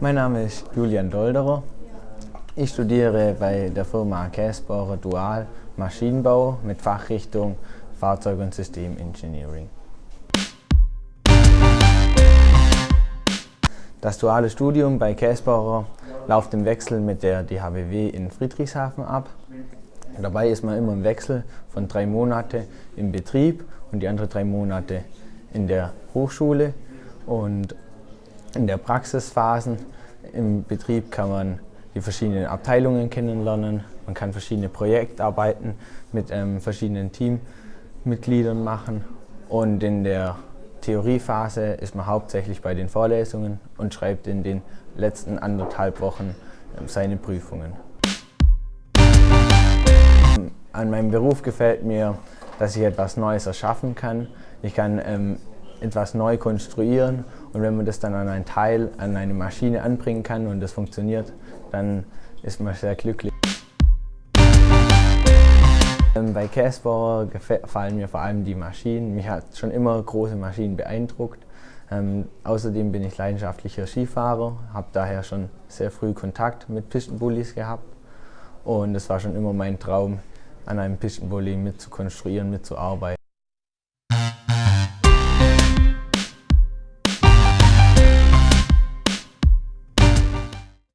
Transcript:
Mein Name ist Julian Dolderer. Ich studiere bei der Firma Käsbohrer Dual Maschinenbau mit Fachrichtung Fahrzeug- und Systemengineering. Das duale Studium bei Käsbohrer läuft im Wechsel mit der DHBW in Friedrichshafen ab. Dabei ist man immer im Wechsel von drei Monate im Betrieb und die anderen drei Monate in der Hochschule. Und in der Praxisphasen im Betrieb kann man die verschiedenen Abteilungen kennenlernen. Man kann verschiedene Projektarbeiten mit ähm, verschiedenen Teammitgliedern machen. Und in der Theoriephase ist man hauptsächlich bei den Vorlesungen und schreibt in den letzten anderthalb Wochen ähm, seine Prüfungen. An meinem Beruf gefällt mir, dass ich etwas Neues erschaffen kann. Ich kann ähm, etwas neu konstruieren und wenn man das dann an ein Teil, an eine Maschine anbringen kann und das funktioniert, dann ist man sehr glücklich. Ähm, bei Casper gefallen mir vor allem die Maschinen. Mich hat schon immer große Maschinen beeindruckt. Ähm, außerdem bin ich leidenschaftlicher Skifahrer, habe daher schon sehr früh Kontakt mit Pistenbullis gehabt und es war schon immer mein Traum, an einem Pistenbully mitzukonstruieren, mitzuarbeiten.